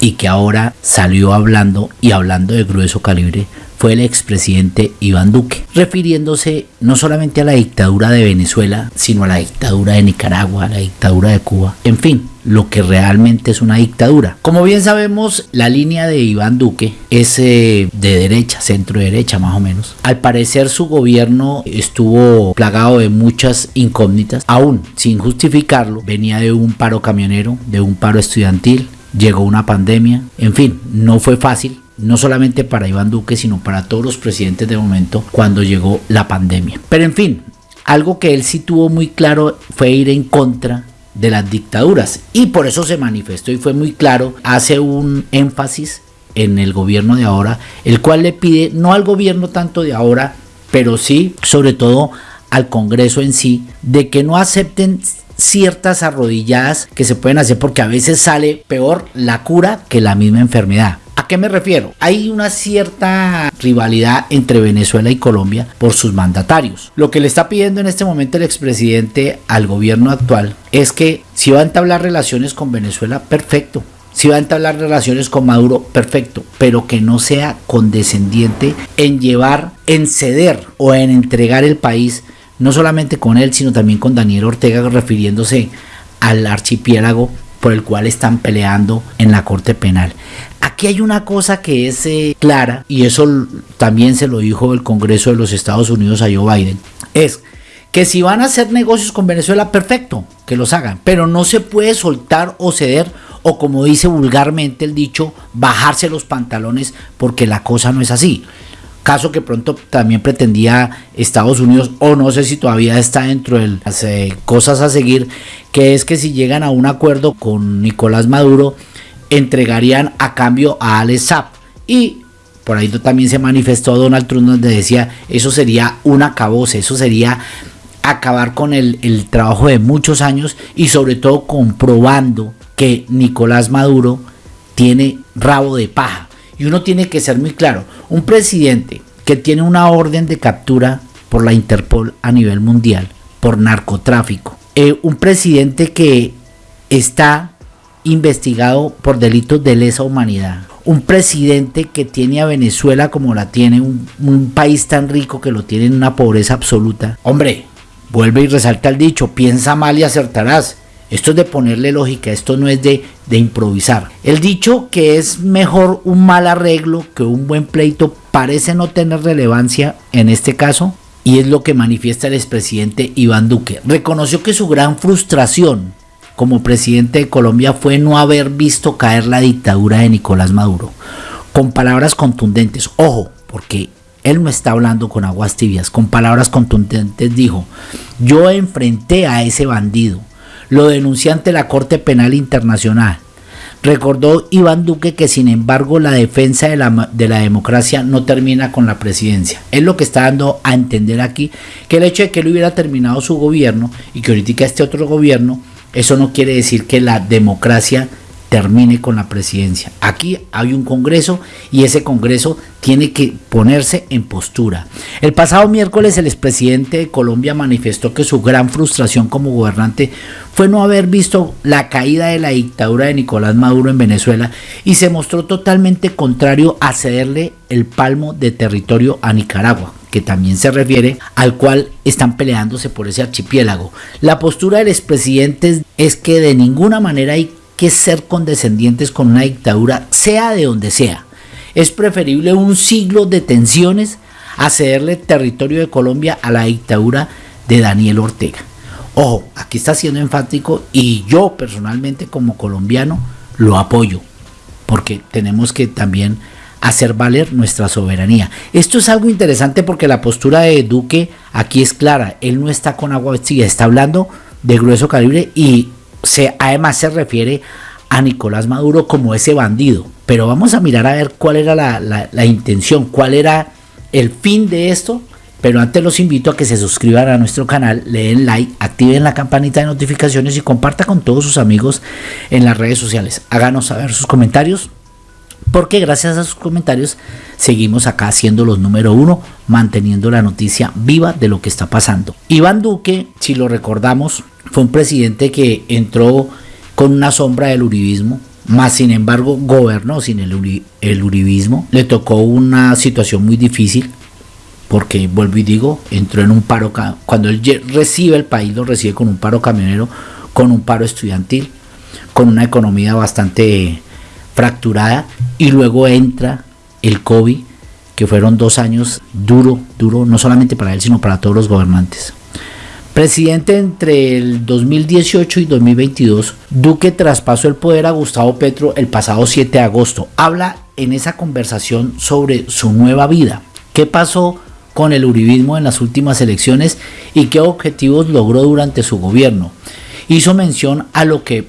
y que ahora salió hablando y hablando de grueso calibre fue el expresidente Iván Duque, refiriéndose no solamente a la dictadura de Venezuela, sino a la dictadura de Nicaragua, a la dictadura de Cuba, en fin, lo que realmente es una dictadura. Como bien sabemos, la línea de Iván Duque es eh, de derecha, centro derecha más o menos. Al parecer su gobierno estuvo plagado de muchas incógnitas, aún sin justificarlo, venía de un paro camionero, de un paro estudiantil, llegó una pandemia, en fin, no fue fácil no solamente para Iván Duque, sino para todos los presidentes de momento cuando llegó la pandemia. Pero en fin, algo que él sí tuvo muy claro fue ir en contra de las dictaduras y por eso se manifestó y fue muy claro, hace un énfasis en el gobierno de ahora, el cual le pide no al gobierno tanto de ahora, pero sí sobre todo al Congreso en sí, de que no acepten ciertas arrodilladas que se pueden hacer porque a veces sale peor la cura que la misma enfermedad. ¿A qué me refiero? Hay una cierta rivalidad entre Venezuela y Colombia por sus mandatarios. Lo que le está pidiendo en este momento el expresidente al gobierno actual es que si va a entablar relaciones con Venezuela, perfecto. Si va a entablar relaciones con Maduro, perfecto, pero que no sea condescendiente en llevar, en ceder o en entregar el país, no solamente con él, sino también con Daniel Ortega, refiriéndose al archipiélago por el cual están peleando en la Corte Penal. Aquí hay una cosa que es eh, clara, y eso también se lo dijo el Congreso de los Estados Unidos a Joe Biden, es que si van a hacer negocios con Venezuela, perfecto, que los hagan, pero no se puede soltar o ceder o como dice vulgarmente el dicho, bajarse los pantalones porque la cosa no es así caso que pronto también pretendía Estados Unidos, o no sé si todavía está dentro de las eh, cosas a seguir, que es que si llegan a un acuerdo con Nicolás Maduro, entregarían a cambio a Alex Zapp. Y por ahí también se manifestó Donald Trump donde decía, eso sería un acabose, eso sería acabar con el, el trabajo de muchos años y sobre todo comprobando que Nicolás Maduro tiene rabo de paja y uno tiene que ser muy claro, un presidente que tiene una orden de captura por la Interpol a nivel mundial, por narcotráfico, eh, un presidente que está investigado por delitos de lesa humanidad, un presidente que tiene a Venezuela como la tiene, un, país tan rico que lo tiene en una pobreza absoluta. Hombre, vuelve y resalta el dicho, piensa mal y acertarás. Esto es de ponerle lógica, esto no es de, de improvisar. El dicho que es mejor un mal arreglo que un buen pleito parece no tener relevancia en este caso y es lo que manifiesta el expresidente Iván Duque. Reconoció que su gran frustración como presidente de Colombia fue no haber visto caer la dictadura de Nicolás Maduro. Con palabras contundentes, ojo, porque él no está hablando con aguas tibias, con palabras contundentes dijo, yo enfrenté a ese bandido, lo denunció ante la Corte Penal Internacional. Recordó Iván Duque que sin embargo la defensa de la, de la, democracia no termina con la presidencia. Es lo que está dando a entender aquí que el hecho de que él hubiera terminado su gobierno y que ahorita este otro gobierno, eso no quiere decir que la democracia termine con la presidencia. Aquí hay un Congreso y ese Congreso tiene que ponerse en postura. El pasado miércoles el expresidente de Colombia manifestó que su gran frustración como gobernante fue no haber visto la caída de la dictadura de Nicolás Maduro en Venezuela y se mostró totalmente contrario a cederle el palmo de territorio a Nicaragua que también se refiere al cual están peleándose por ese archipiélago. La postura del expresidente es que de ninguna manera hay que ser condescendientes con una dictadura, sea de donde sea. Es preferible un siglo de tensiones a cederle territorio de Colombia a la dictadura de Daniel Ortega. Ojo, aquí está siendo enfático y yo personalmente como colombiano lo apoyo, porque tenemos que también hacer valer nuestra soberanía. Esto es algo interesante porque la postura de Duque aquí es clara, él no está con agua vestida, está hablando de grueso calibre y se, además se refiere a Nicolás Maduro como ese bandido. Pero vamos a mirar a ver cuál era la, intención, cuál era el fin de esto. Pero antes los invito a que se suscriban a nuestro canal, le den like, activen la campanita de notificaciones y comparta con todos sus amigos en las redes sociales. Háganos saber sus comentarios, porque gracias a sus comentarios seguimos acá siendo los número uno, manteniendo la noticia viva de lo que está pasando. Iván Duque, si lo recordamos, fue un presidente que entró con una sombra del uribismo, más sin embargo gobernó sin el, uribismo. Le tocó una situación muy difícil porque vuelvo y digo, entró en un paro, cuando él recibe el país, lo recibe con un paro camionero, con un paro estudiantil, con una economía bastante fracturada y luego entra el COVID, que fueron dos años duro, duro, no solamente para él, sino para todos los gobernantes. Presidente entre el 2018 y 2022, Duque traspasó el poder a Gustavo Petro el pasado 7 de agosto. Habla en esa conversación sobre su nueva vida. ¿Qué pasó con el uribismo en las últimas elecciones y qué objetivos logró durante su gobierno. Hizo mención a lo que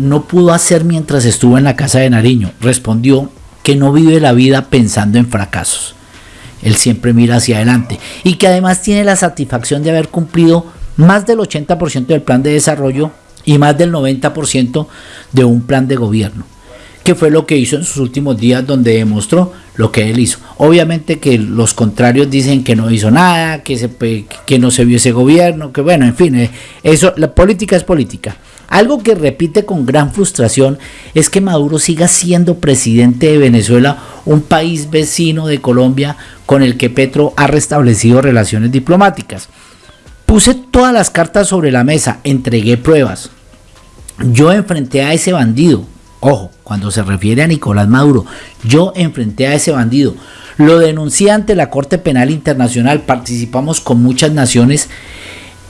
no pudo hacer mientras estuvo en la casa de Nariño. Respondió que no vive la vida pensando en fracasos. Él siempre mira hacia adelante y que además tiene la satisfacción de haber cumplido más del 80% del plan de desarrollo y más del 90% de un plan de gobierno que fue lo que hizo en sus últimos días donde demostró lo que él hizo. Obviamente que los contrarios dicen que no hizo nada, que, se, que no se vio ese gobierno, que bueno, en fin, eh, eso, la política es política. Algo que repite con gran frustración es que Maduro siga siendo presidente de Venezuela, un país vecino de Colombia con el que Petro ha restablecido relaciones diplomáticas. Puse todas las cartas sobre la mesa, entregué pruebas. Yo enfrenté a ese bandido, Ojo, cuando se refiere a Nicolás Maduro, yo enfrenté a ese bandido, lo denuncié ante la Corte Penal Internacional, participamos con muchas naciones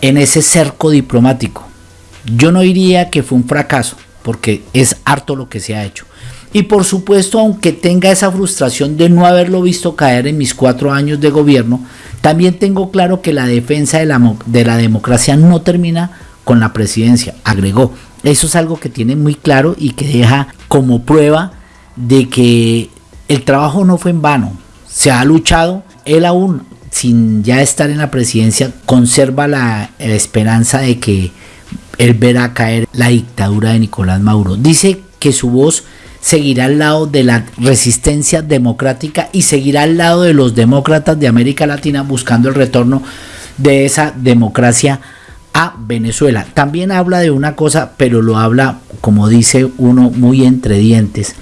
en ese cerco diplomático. Yo no diría que fue un fracaso, porque es harto lo que se ha hecho. Y por supuesto, aunque tenga esa frustración de no haberlo visto caer en mis cuatro años de gobierno, también tengo claro que la defensa de la, de la democracia no termina con la presidencia, agregó. Eso es algo que tiene muy claro y que deja como prueba de que el trabajo no fue en vano. Se ha luchado, él aún sin ya estar en la presidencia conserva la, esperanza de que él verá caer la dictadura de Nicolás Maduro. Dice que su voz seguirá al lado de la resistencia democrática y seguirá al lado de los demócratas de América Latina buscando el retorno de esa democracia a Venezuela. También habla de una cosa, pero lo habla, como dice uno, muy entre dientes.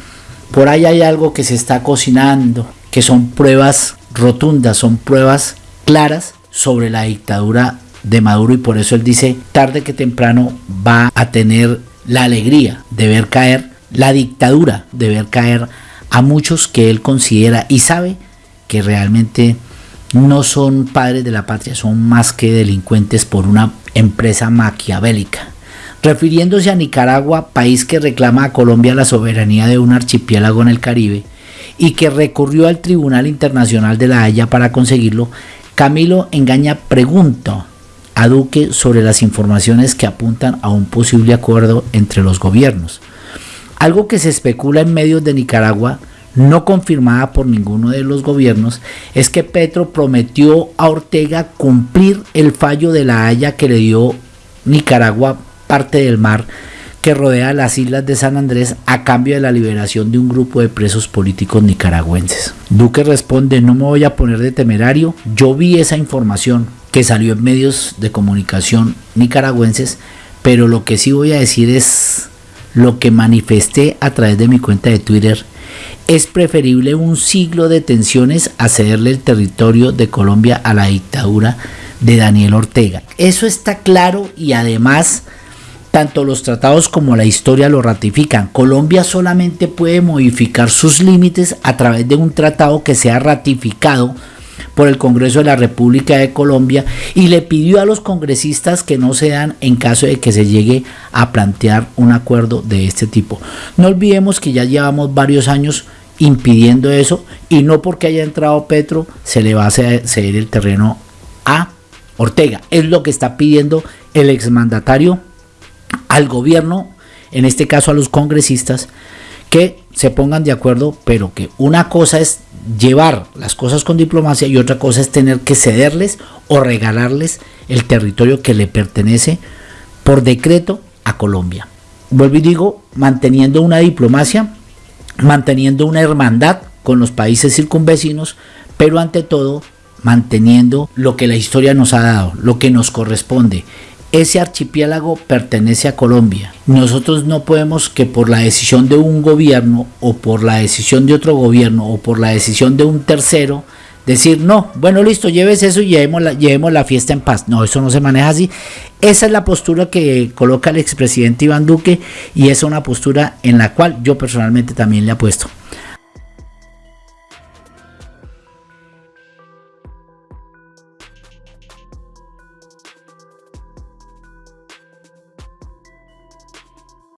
Por ahí hay algo que se está cocinando, que son pruebas rotundas, son pruebas claras sobre la dictadura de Maduro y por eso él dice, tarde que temprano va a tener la alegría de ver caer la dictadura, de ver caer a muchos que él considera y sabe que realmente no son padres de la patria, son más que delincuentes por una empresa maquiavélica. Refiriéndose a Nicaragua, país que reclama a Colombia la soberanía de un archipiélago en el Caribe y que recurrió al Tribunal Internacional de la Haya para conseguirlo, Camilo Engaña pregunta Duque sobre las informaciones que apuntan a un posible acuerdo entre los gobiernos. Algo que se especula en medios de Nicaragua no confirmada por ninguno de los gobiernos, es que Petro prometió a Ortega cumplir el fallo de la Haya que le dio Nicaragua parte del mar que rodea las islas de San Andrés a cambio de la liberación de un grupo de presos políticos nicaragüenses. Duque responde, no me voy a poner de temerario, yo vi esa información que salió en medios de comunicación nicaragüenses, pero lo que sí voy a decir es lo que manifesté a través de mi cuenta de Twitter es preferible un siglo de tensiones a cederle el territorio de Colombia a la dictadura de Daniel Ortega. Eso está claro y además tanto los tratados como la historia lo ratifican. Colombia solamente puede modificar sus límites a través de un tratado que sea ratificado por el Congreso de la República de Colombia y le pidió a los congresistas que no se dan en caso de que se llegue a plantear un acuerdo de este tipo. No olvidemos que ya llevamos varios años impidiendo eso y no porque haya entrado Petro se le va a ceder el terreno a Ortega. Es lo que está pidiendo el exmandatario al gobierno, en este caso a los congresistas, que se pongan de acuerdo, pero que una cosa es llevar las cosas con diplomacia y otra cosa es tener que cederles o regalarles el territorio que le pertenece por decreto a Colombia. Vuelvo y digo, manteniendo una diplomacia manteniendo una hermandad con los países circunvecinos, pero ante todo manteniendo lo que la historia nos ha dado, lo que nos corresponde, ese archipiélago pertenece a Colombia. Nosotros no podemos que por la decisión de un gobierno o por la decisión de otro gobierno o por la decisión de un tercero decir, no, bueno, listo, lleves eso y llevemos la, llevemos la fiesta en paz. No, eso no se maneja así. Esa es la postura que coloca el expresidente Iván Duque y es una postura en la cual yo personalmente también le apuesto.